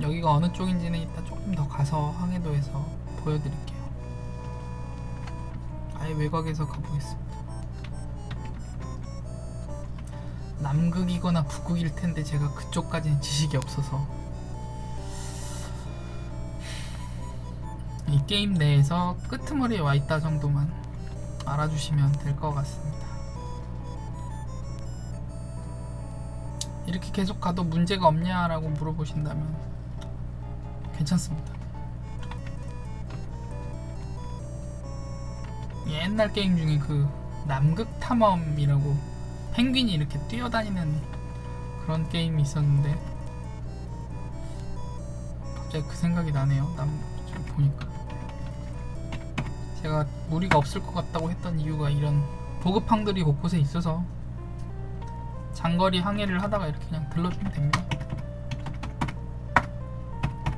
여기가 어느 쪽인지는 이따 조금 더 가서 항해도에서 보여드릴게요. 아예 외곽에서 가보겠습니다. 남극이거나 북극일 텐데 제가 그쪽까지는 지식이 없어서 이 게임 내에서 끄트머리에 와 있다 정도만 알아주시면 될 것 같습니다. 이렇게 계속 가도 문제가 없냐라고 물어보신다면 괜찮습니다. 옛날 게임 중에 그 남극 탐험이라고 펭귄이 이렇게 뛰어다니는 그런 게임이 있었는데 갑자기 그 생각이 나네요. 남 지금 보니까 제가 무리가 없을 것 같다고 했던 이유가 이런 보급항들이 곳곳에 있어서 장거리 항해를 하다가 이렇게 그냥 들러주면 됩니다.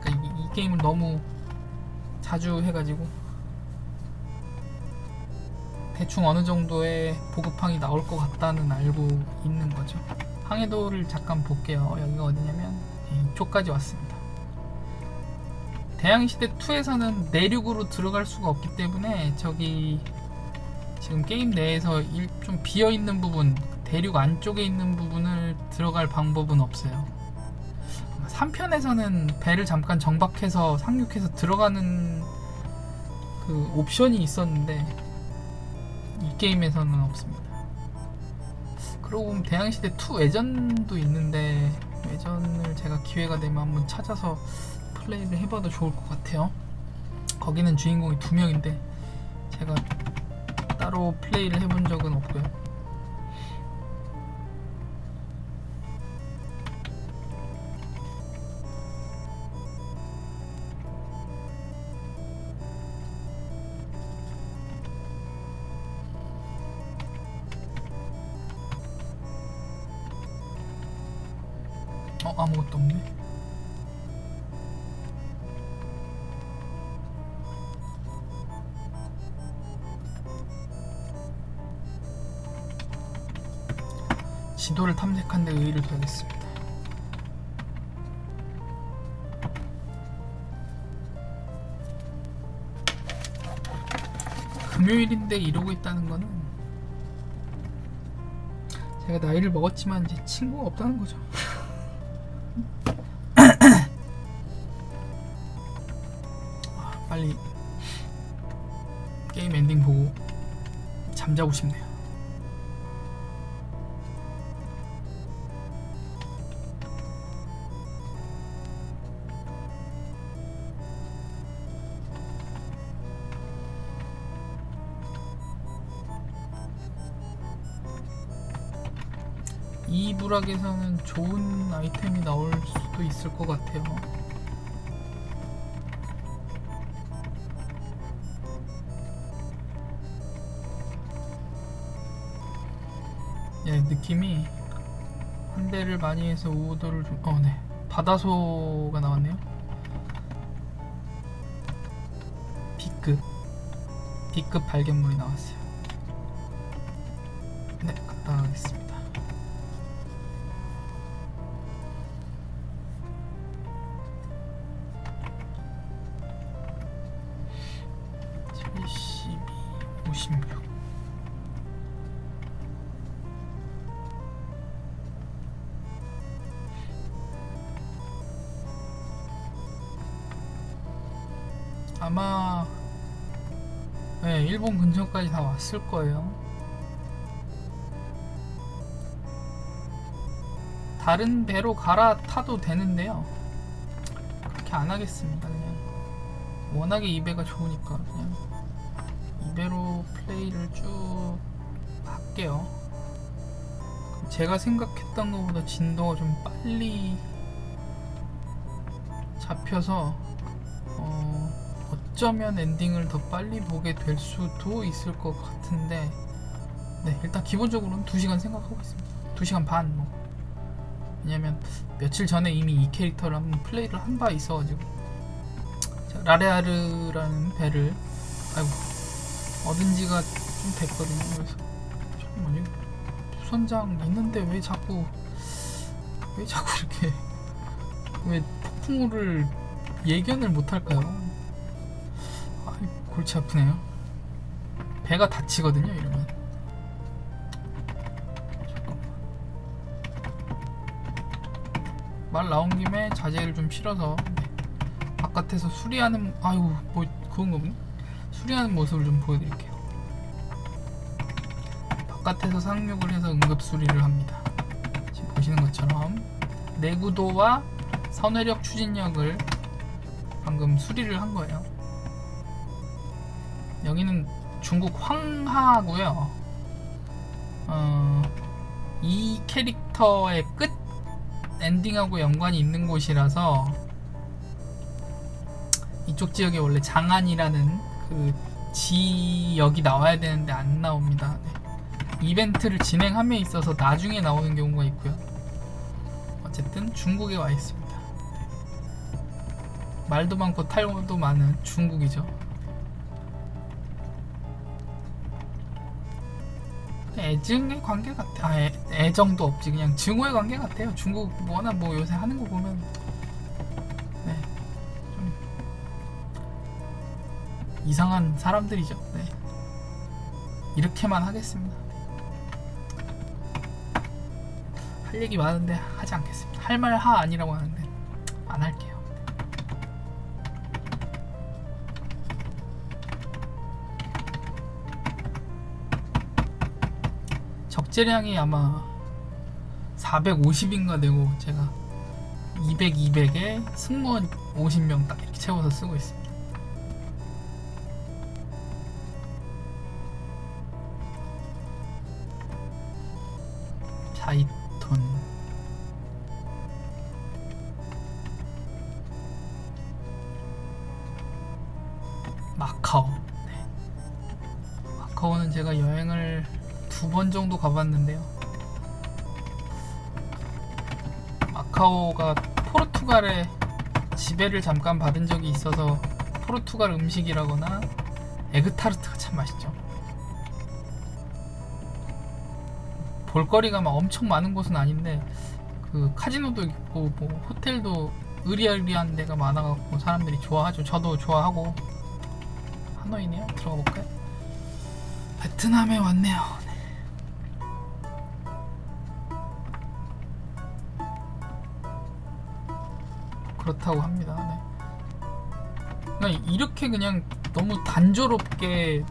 그러니까 이, 이 게임을 너무 자주 해가지고 대충 어느 정도의 보급항이 나올 것 같다는 알고 있는 거죠. 항해도를 잠깐 볼게요. 여기가 어디냐면 이쪽까지 왔습니다. 대항시대 2에서는 내륙으로 들어갈 수가 없기 때문에 저기 지금 게임 내에서 일- 좀 비어 있는 부분, 대륙 안쪽에 있는 부분을 들어갈 방법은 없어요. 3편에서는 배를 잠깐 정박해서 상륙해서 들어가는 그 옵션이 있었는데 이 게임에서는 없습니다. 그러고 보면 대항시대 2 외전도 있는데 외전을 제가 기회가 되면 한번 찾아서 플레이를 해봐도 좋을 것 같아요. 거기는 주인공이 두 명인데 제가 따로 플레이를 해본 적은 없고요. 지도를 탐색한 데 의의를 둬야겠습니다. 금요일인데 이러고 있다는 거는 제가 나이를 먹었지만 이제 친구가 없다는 거죠. 아, 빨리 게임 엔딩 보고 잠자고 싶네요. 이 지브락에서는 좋은 아이템이 나올 수도 있을 것 같아요. 예, 느낌이 한 대를 많이 해서 오더를 좀, 어, 네. 바다소가 나왔네요. B급. B급 발견물이 나왔어요. 근처까지 다 왔을 거예요. 다른 배로 갈아타도 되는데요. 그렇게 안 하겠습니다. 그냥 워낙에 이 배가 좋으니까 그냥 이 배로 플레이를 쭉 할게요. 제가 생각했던 것보다 진도가 좀 빨리 잡혀서 어, 어쩌면 엔딩을 더 빨리 보게 될 수도 있을 것 같은데 네 일단 기본적으로는 2시간 생각하고 있습니다 2시간 반 뭐. 왜냐면 며칠 전에 이미 이 캐릭터를 한번 플레이를 한 바 있어가지고 자, 라레아르라는 배를 아이고 얻은 지가 좀 됐거든요 그래서 잠깐만요 수선장 있는데 왜 자꾸 왜 자꾸 이렇게 왜 폭풍우를 예견을 못할까요? 골치 아프네요. 배가 다치거든요, 이러면. 말 나온 김에 자재를 좀 실어서 네. 바깥에서 수리하는 아이고 뭐 그건 거군요. 수리하는 모습을 좀 보여드릴게요. 바깥에서 상륙을 해서 응급 수리를 합니다. 지금 보시는 것처럼 내구도와 선회력 추진력을 방금 수리를 한 거예요. 여기는 중국 황하고요. 어, 이 캐릭터의 끝 엔딩하고 연관이 있는 곳이라서 이쪽 지역에 원래 장안이라는 그 지역이 나와야 되는데 안 나옵니다. 네. 이벤트를 진행함에 있어서 나중에 나오는 경우가 있고요. 어쨌든 중국에 와 있습니다. 말도 많고 탈도 많은 중국이죠. 애증의 관계 같아. 아, 애, 애정도 없지. 그냥 증오의 관계 같아요. 중국 워낙 뭐 요새 하는 거 보면 네, 좀 이상한 사람들이죠. 네. 이렇게만 하겠습니다. 할 얘기 많은데 하지 않겠습니다. 할 말 하 아니라고 하는데 안 할게요. 적재량이 아마 450인가 되고 제가 200, 200에 승무원 50명 딱 이렇게 채워서 쓰고 있습니다. 번 정도 가봤는데요 마카오가 포르투갈에 지배를 잠깐 받은 적이 있어서 포르투갈 음식이라거나 에그타르트가 참 맛있죠 볼거리가 막 엄청 많은 곳은 아닌데 그 카지노도 있고 뭐 호텔도 의리의리한 데가 많아갖고 사람들이 좋아하죠. 저도 좋아하고 하노이네요. 들어가 볼까요? 베트남에 왔네요. 그렇다고 합니다. 네. 그러니까 이렇게 그냥 너무 단조롭게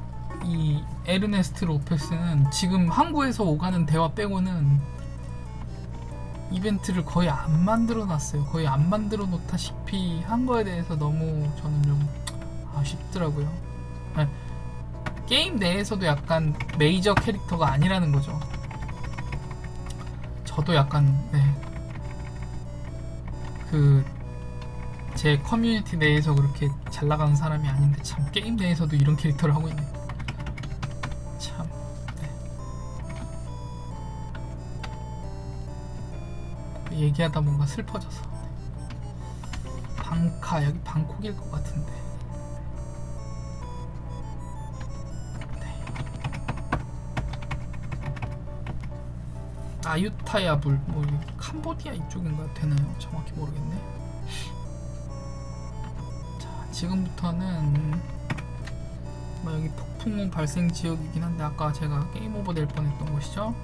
이 에르네스트 로페스는 지금 항구에서 오가는 대화 빼고는 이벤트를 거의 안 만들어 놨어요. 거의 안 만들어 놓다시피 한 거에 대해서 너무 저는 좀 아쉽더라고요. 네. 게임 내에서도 약간 메이저 캐릭터가 아니라는 거죠. 저도 약간 네. 그 제 커뮤니티 내에서 그렇게 잘 나가는 사람이 아닌데 참 게임 내에서도 이런 캐릭터를 하고 있네. 참. 네. 얘기하다 뭔가 슬퍼져서. 방카 여기 방콕일 것 같은데. 아유타야 불 뭐 이게 캄보디아 이쪽인가 되나요? 정확히 모르겠네. 자 지금부터는 뭐 여기 폭풍 발생 지역이긴 한데 아까 제가 게임 오버 될 뻔했던 곳이죠.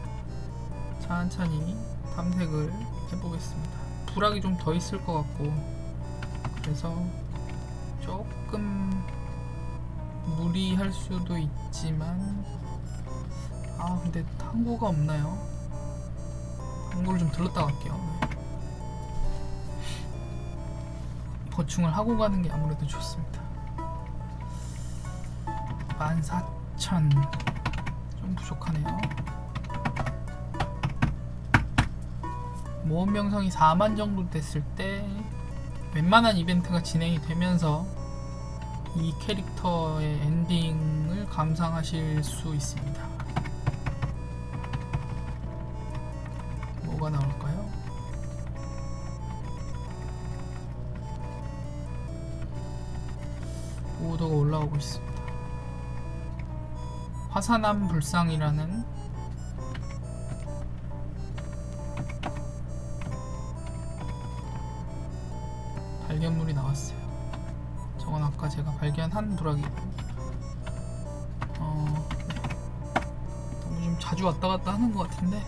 천천히 탐색을 해보겠습니다. 불악이 좀 더 있을 것 같고 그래서 조금 무리할 수도 있지만 아 근데 항구가 없나요? 광고를 좀 들렀다 갈게요. 보충을 하고 가는 게 아무래도 좋습니다. 14,000. 좀 부족하네요. 모험 명성이 4만 정도 됐을 때 웬만한 이벤트가 진행이 되면서 이 캐릭터의 엔딩을 감상하실 수 있습니다. 올라오고 있습니다. 화산암 불상이라는 발견물이 나왔어요. 저건 아까 제가 발견한 부락이고 어, 네. 너무 좀 자주 왔다 갔다 하는 것 같은데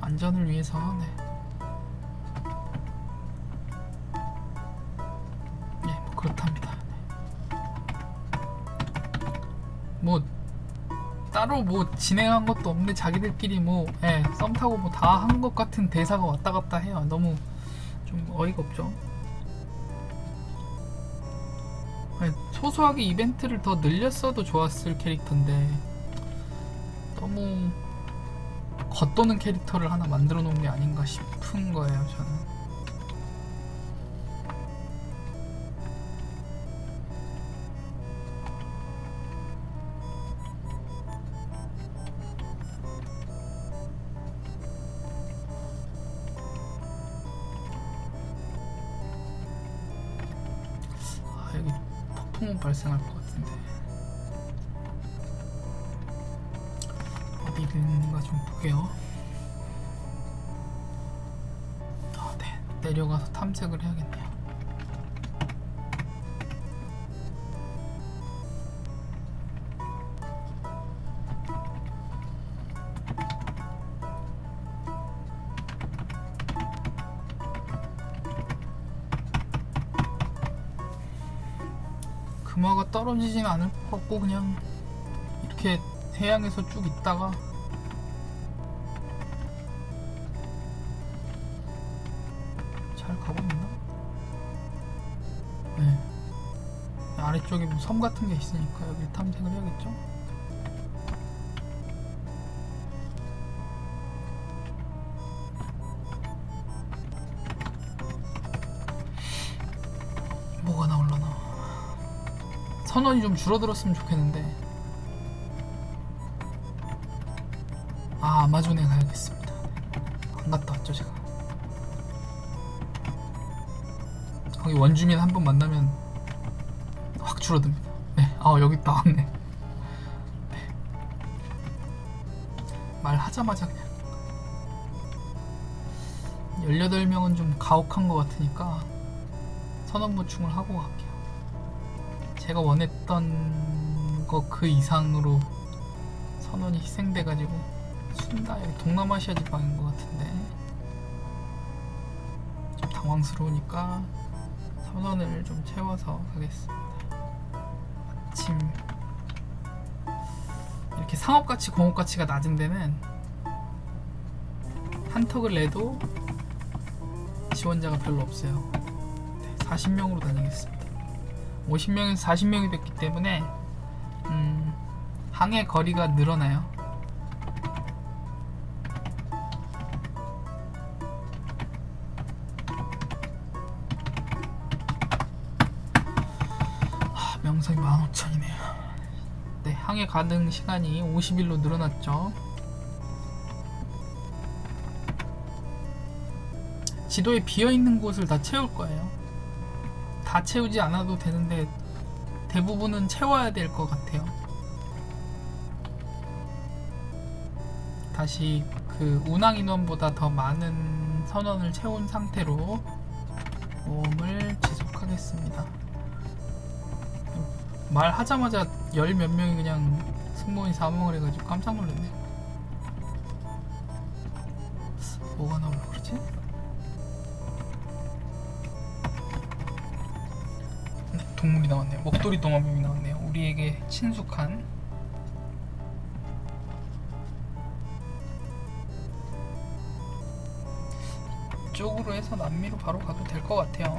안전을 위해서 네. 따로 뭐 진행한 것도 없는데 자기들끼리 뭐 예, 썸 타고 뭐 다 한 것 같은 대사가 왔다 갔다 해요. 너무 좀 어이가 없죠. 아니, 소소하게 이벤트를 더 늘렸어도 좋았을 캐릭터인데 너무 겉도는 캐릭터를 하나 만들어 놓은 게 아닌가 싶은 거예요 저는 폭풍은 발생할 것 같은데 어디 있는가 좀 볼게요. 아, 네. 내려가서 탐색을 해야겠네요. 떨어지진 않을 것 같고 그냥 이렇게 해양에서 쭉 있다가 잘 가고 있나? 네. 아래쪽에 뭐 섬 같은 게 있으니까 여기 탐색을 해야겠죠? 선원이 좀 줄어들었으면 좋겠는데. 아 아마존에 가야겠습니다. 안 갔다 왔죠 제가. 거기 원주민 한 번 만나면 확 줄어듭니다. 네, 아 여기 나왔네. 네. 말하자마자 그냥. 18명은 좀 가혹한 것 같으니까 선원 보충을 하고 갈게요 제가 원했던 거 그 이상으로 선원이 희생돼가지고 순다 여기 동남아시아 지방인 것 같은데 좀 당황스러우니까 선원을 좀 채워서 가겠습니다. 아침 이렇게 상업가치 공업가치가 낮은 데는 한턱을 내도 지원자가 별로 없어요. 네, 40명으로 다니겠습니다. 50명에서 40명이 됐기 때문에 음, 항해 거리가 늘어나요. 아, 15,000이네요. 네, 항해 가능 시간이 50일로 늘어났죠. 지도에 비어있는 곳을 다 채울 거예요. 다 채우지 않아도 되는데 대부분은 채워야 될 것 같아요. 다시 그 운항 인원보다 더 많은 선원을 채운 상태로 모험을 지속하겠습니다. 말하자마자 열 몇 명이 그냥 승무원이 사망을 해가지고 깜짝 놀랐네. 뭐가 나 동물이 나왔네요. 목도리 도마뱀이 나왔네요. 우리에게 친숙한 이쪽으로 해서 남미로 바로 가도 될 것 같아요.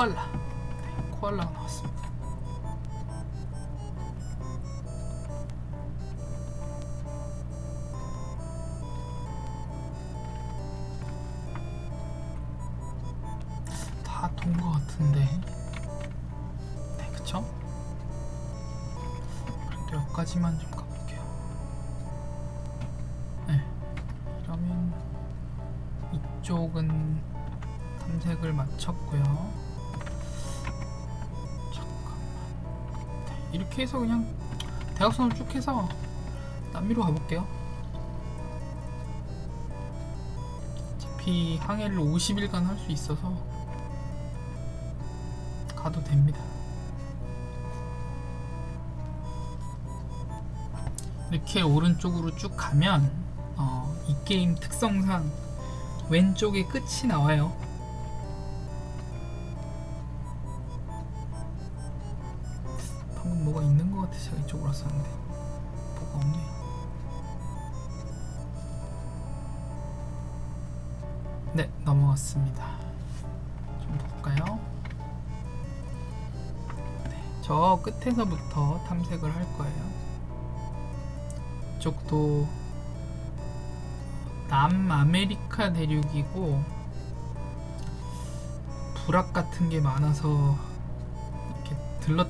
코알라. 네, 코알라가 나왔습니다. 다 돈 것 같은데. 네, 그쵸? 그래도 여기까지만 좀 가볼게요. 네. 이러면 이쪽은 탐색을 마쳤고요. 이렇게 해서 그냥 대각선을 쭉 해서 남미로 가볼게요. 어차피 항해를 50일간 할 수 있어서 가도 됩니다. 이렇게 오른쪽으로 쭉 가면 어, 이 게임 특성상 왼쪽에 끝이 나와요. 끝에서부터 탐색을 할 거예요. 이쪽도 남아메리카 대륙이고 불악 같은 게 많아서 이렇게 들렀